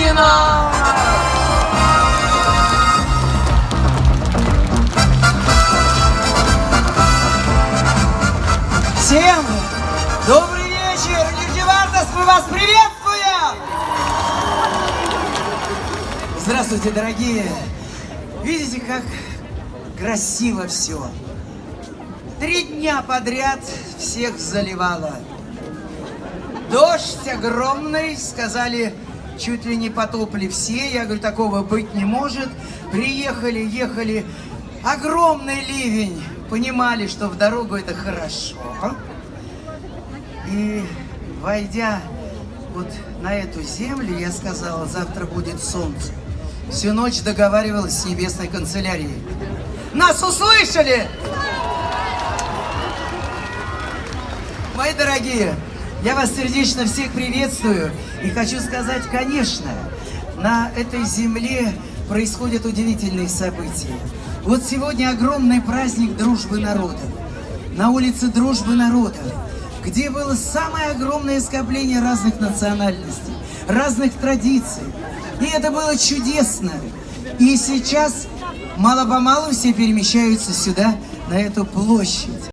Устина! Всем добрый вечер! Нижневартас, мы вас приветствуем! Здравствуйте, дорогие! Видите, как красиво все. Три дня подряд всех заливало. Дождь огромный, сказали, чуть ли не потопли все. Я говорю, такого быть не может. Приехали, ехали, огромный ливень. Понимали, что в дорогу это хорошо. И войдя вот на эту землю, я сказала, завтра будет солнце. Всю ночь договаривалась с небесной канцелярией. Нас услышали! Мои дорогие, я вас сердечно всех приветствую и хочу сказать, конечно, на этой земле происходят удивительные события. Вот сегодня огромный праздник дружбы народов. На улице дружбы народов, где было самое огромное скопление разных национальностей, разных традиций. И это было чудесно. И сейчас мало-помалу все перемещаются сюда, на эту площадь.